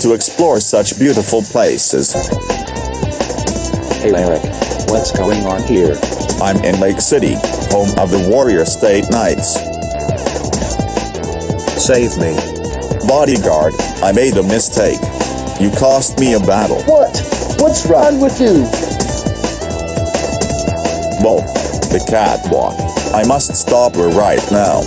to explore such beautiful places. Hey Eric, what's going on here? I'm in Lake City, home of the Warrior State Knights. Save me. Bodyguard, I made a mistake. You cost me a battle. What? What's wrong with you? Well, the catwalk. I must stop her right now.